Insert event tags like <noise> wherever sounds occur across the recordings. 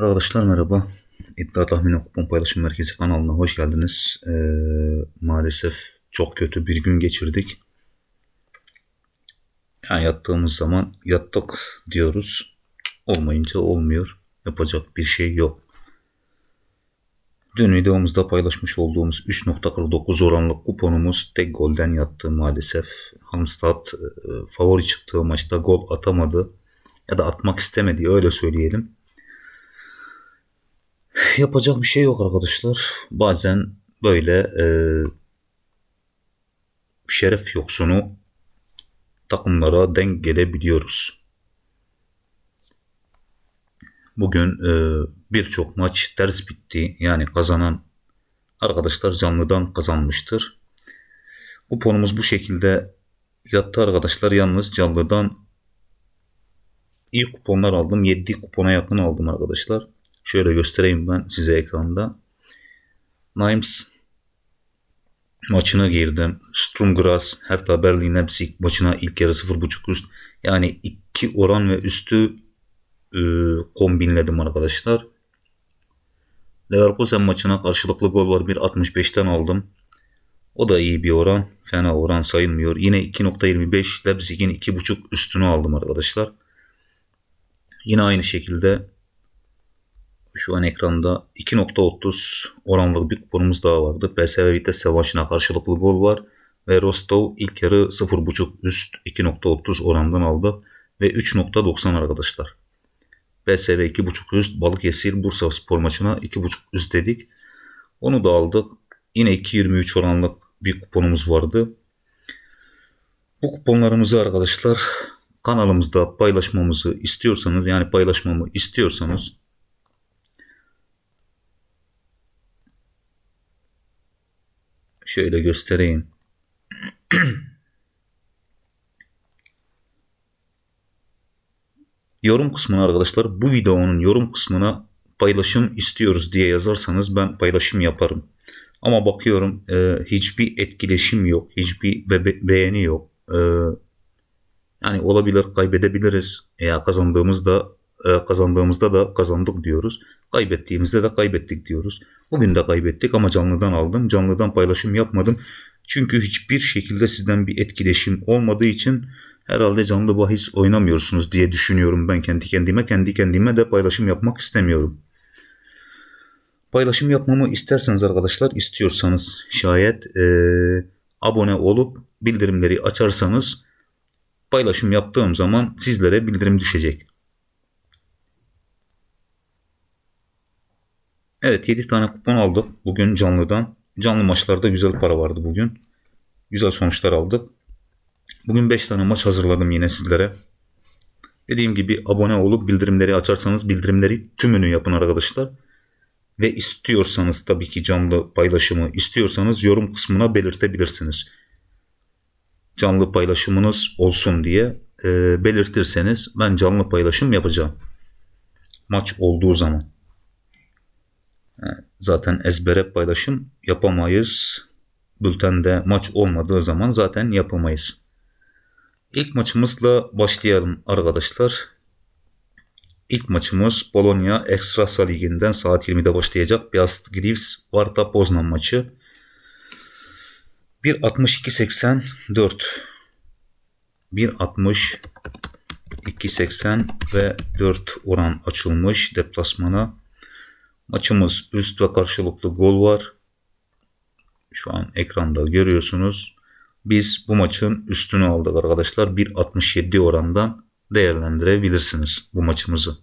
Arkadaşlar merhaba. İddia Tahmini Kupon Paylaşım Merkezi kanalına hoş geldiniz. Ee, maalesef çok kötü bir gün geçirdik. Yani yattığımız zaman yattık diyoruz. Olmayınca olmuyor. Yapacak bir şey yok. Dün videomuzda paylaşmış olduğumuz 3.49 oranlı kuponumuz tek golden yattı maalesef. Hamstad e, favori çıktığı maçta gol atamadı ya da atmak istemedi öyle söyleyelim. Yapacak bir şey yok arkadaşlar. Bazen böyle e, şeref yoksunu takımlara denk gelebiliyoruz. Bugün e, birçok maç ters bitti. Yani kazanan arkadaşlar canlıdan kazanmıştır. Kuponumuz bu şekilde yattı arkadaşlar. Yalnız canlıdan iyi kuponlar aldım. 7 kupona yakın aldım arkadaşlar. Şöyle göstereyim ben size ekranda. Nimes maçına girdim. Strumgras, Hertha Berlin Leipzig maçına ilk yarı 0.5 üst. Yani 2 oran ve üstü e, kombinledim arkadaşlar. Leverkusen maçına karşılıklı gol var 1.65'ten aldım. O da iyi bir oran. Fena oran sayılmıyor. Yine 2.25 Leipzig'in 2.5 üstünü aldım arkadaşlar. Yine aynı şekilde şu an ekranda 2.30 oranlı bir kuponumuz daha vardı. PSV Vitesse maçına karşılıklı gol var. Ve Rostov ilk yarı 0.5 üst 2.30 orandan aldı. Ve 3.90 arkadaşlar. PSV 2.5 üst Balıkesir Bursa spor maçına 2.5 üst dedik. Onu da aldık. Yine 2.23 oranlık bir kuponumuz vardı. Bu kuponlarımızı arkadaşlar kanalımızda paylaşmamızı istiyorsanız yani paylaşmamı istiyorsanız şöyle göstereyim. <clears throat> yorum kısmına arkadaşlar bu videonun yorum kısmına paylaşım istiyoruz diye yazarsanız ben paylaşım yaparım. Ama bakıyorum e, hiçbir etkileşim yok. Hiçbir be beğeni yok. E, yani olabilir kaybedebiliriz. Eğer kazandığımızda kazandığımızda da kazandık diyoruz. Kaybettiğimizde de kaybettik diyoruz. Bugün de kaybettik ama canlıdan aldım. Canlıdan paylaşım yapmadım. Çünkü hiçbir şekilde sizden bir etkileşim olmadığı için herhalde canlı bahis oynamıyorsunuz diye düşünüyorum ben kendi kendime. Kendi kendime de paylaşım yapmak istemiyorum. Paylaşım yapmamı isterseniz arkadaşlar istiyorsanız şayet e, abone olup bildirimleri açarsanız paylaşım yaptığım zaman sizlere bildirim düşecek. Evet 7 tane kupon aldık bugün canlıdan. Canlı maçlarda güzel para vardı bugün. Güzel sonuçlar aldık. Bugün 5 tane maç hazırladım yine sizlere. Dediğim gibi abone olup bildirimleri açarsanız bildirimleri tümünü yapın arkadaşlar. Ve istiyorsanız tabii ki canlı paylaşımı istiyorsanız yorum kısmına belirtebilirsiniz. Canlı paylaşımınız olsun diye e, belirtirseniz ben canlı paylaşım yapacağım. Maç olduğu zaman. Zaten ezbere paylaşım yapamayız. Bültende maç olmadığı zaman zaten yapamayız. İlk maçımızla başlayalım arkadaşlar. İlk maçımız Polonya Ekstrasa Ligi'nden saat 20'de başlayacak. Piast Grivs Varta Poznan maçı. 1.62.84 1.62.80 ve 4 oran açılmış deplasmana. Maçımız üst ve karşılıklı gol var. Şu an ekranda görüyorsunuz. Biz bu maçın üstünü aldık arkadaşlar. 1.67 orandan değerlendirebilirsiniz bu maçımızı.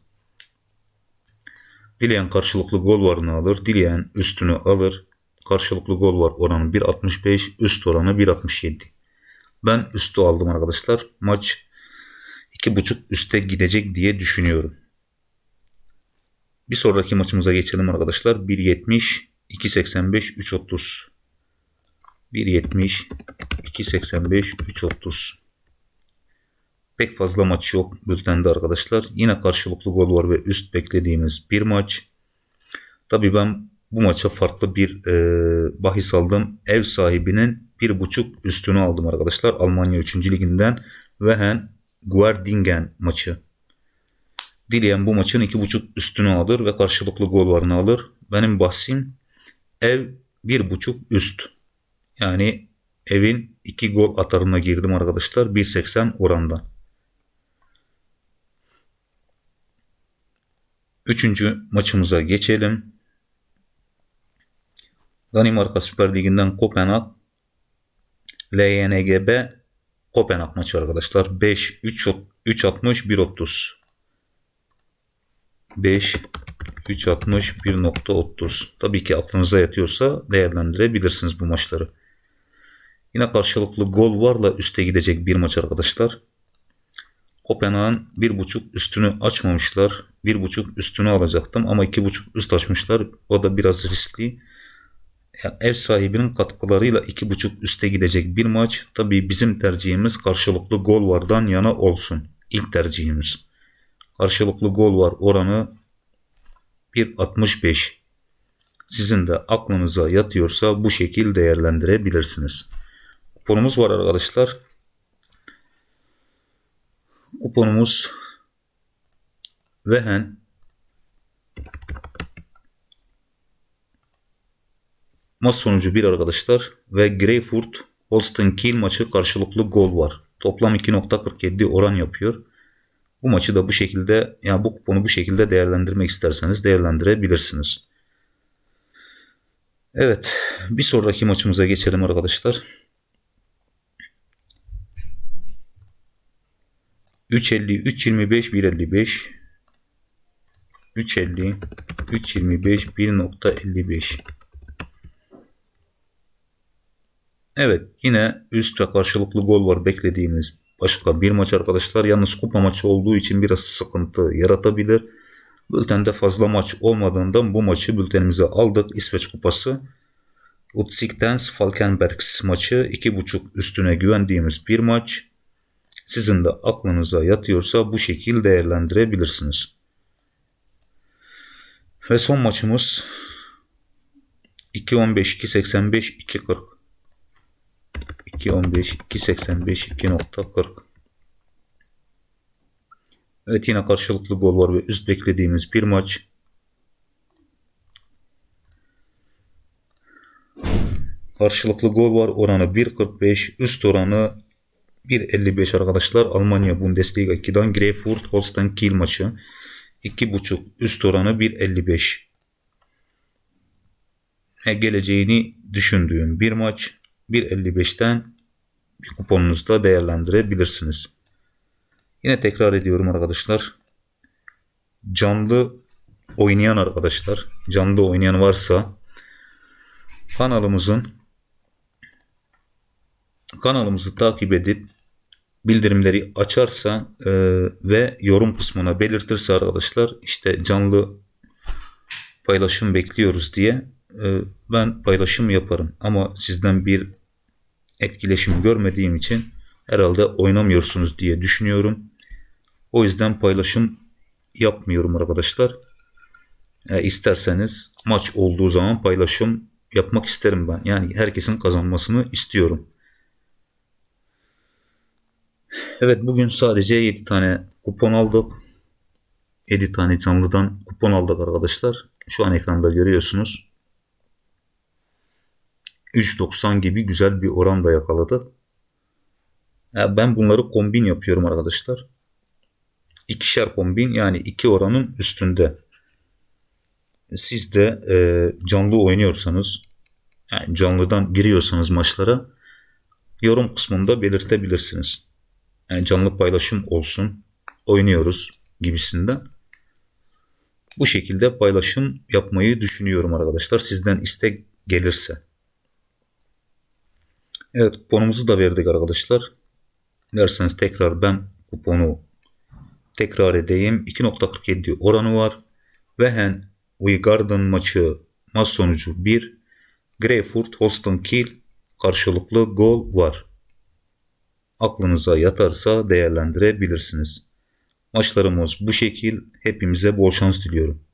Dileyen karşılıklı gol varını alır. Dileyen üstünü alır. Karşılıklı gol var oranı 1.65. Üst oranı 1.67. Ben üstü aldım arkadaşlar. Maç 2.5 üste gidecek diye düşünüyorum. Bir sonraki maçımıza geçelim arkadaşlar. 1.70, 2.85, 3.30. 1.70, 2.85, 3.30. Pek fazla maç yok bültende arkadaşlar. Yine karşılıklı gol var ve üst beklediğimiz bir maç. Tabii ben bu maça farklı bir e, bahis aldım. Ev sahibinin bir buçuk üstünü aldım arkadaşlar. Almanya 3. liginden Wehen Guardingen maçı. Dileyen bu maçın 2.5 üstünü alır ve karşılıklı gol varını alır. Benim bahsim ev 1.5 üst. Yani evin 2 gol atarına girdim arkadaşlar 1.80 orandan. Üçüncü maçımıza geçelim. Danimarka Süper Ligi'nden Kopenhag LYNGB Kopenhag maçı arkadaşlar. 5 3 3 60 1 30. 5 3 60 1.30. Tabii ki aklınıza yatıyorsa değerlendirebilirsiniz bu maçları. Yine karşılıklı gol varla üste gidecek bir maç arkadaşlar. Kopenhag'ın 1.5 üstünü açmamışlar. 1.5 üstünü alacaktım ama 2.5 üst açmışlar. O da biraz riskli. Yani ev sahibinin katkılarıyla 2.5 üste gidecek bir maç. Tabii bizim tercihimiz karşılıklı gol vardan yana olsun. İlk tercihimiz. Karşılıklı gol var oranı 1.65. Sizin de aklınıza yatıyorsa bu şekil değerlendirebilirsiniz. Kuponumuz var arkadaşlar. Kuponumuz Vehen Maç sonucu 1 arkadaşlar ve Greyfurt Holstein Kiel maçı karşılıklı gol var. Toplam 2.47 oran yapıyor. Bu maçı da bu şekilde yani bu kuponu bu şekilde değerlendirmek isterseniz değerlendirebilirsiniz. Evet bir sonraki maçımıza geçelim arkadaşlar. 3.50, 3.25, 1.55 3.50, 3.25, 1.55 Evet yine üst ve karşılıklı gol var beklediğimiz başka bir maç arkadaşlar. Yalnız kupa maçı olduğu için biraz sıkıntı yaratabilir. Bültende fazla maç olmadığından bu maçı bültenimize aldık. İsveç kupası. Utsik'tens Falkenbergs maçı 2.5 üstüne güvendiğimiz bir maç. Sizin de aklınıza yatıyorsa bu şekil değerlendirebilirsiniz. Ve son maçımız 2.15, 2.85, 2.40. 2.15, 2.85, 2.40. Evet yine karşılıklı gol var ve üst beklediğimiz bir maç. Karşılıklı gol var oranı 1.45 üst oranı 1.55 arkadaşlar. Almanya Bundesliga 2'den Greyfurt Holstein Kiel maçı. 2.5 üst oranı 1.55. E, geleceğini düşündüğüm bir maç. 1.55'ten bir kuponunuzda değerlendirebilirsiniz. Yine tekrar ediyorum arkadaşlar. Canlı oynayan arkadaşlar, canlı oynayan varsa kanalımızın kanalımızı takip edip bildirimleri açarsa e, ve yorum kısmına belirtirse arkadaşlar işte canlı paylaşım bekliyoruz diye e, ben paylaşım yaparım. Ama sizden bir etkileşim görmediğim için herhalde oynamıyorsunuz diye düşünüyorum. O yüzden paylaşım yapmıyorum arkadaşlar. E, isterseniz maç olduğu zaman paylaşım yapmak isterim ben. Yani herkesin kazanmasını istiyorum. Evet bugün sadece 7 tane kupon aldık. 7 tane canlıdan kupon aldık arkadaşlar. Şu an ekranda görüyorsunuz. 3.90 gibi güzel bir oran da yakaladı. Yani ben bunları kombin yapıyorum arkadaşlar. İkişer kombin yani iki oranın üstünde. Siz de e, canlı oynuyorsanız yani canlıdan giriyorsanız maçlara yorum kısmında belirtebilirsiniz. Yani canlı paylaşım olsun oynuyoruz gibisinden. Bu şekilde paylaşım yapmayı düşünüyorum arkadaşlar. Sizden istek gelirse. Evet kuponumuzu da verdik arkadaşlar. Derseniz tekrar ben kuponu tekrar edeyim. 2.47 oranı var. Wehen Uygarden maçı maç sonucu 1. Greyfurt Holstein Kiel karşılıklı gol var. Aklınıza yatarsa değerlendirebilirsiniz. Maçlarımız bu şekil. Hepimize bol şans diliyorum.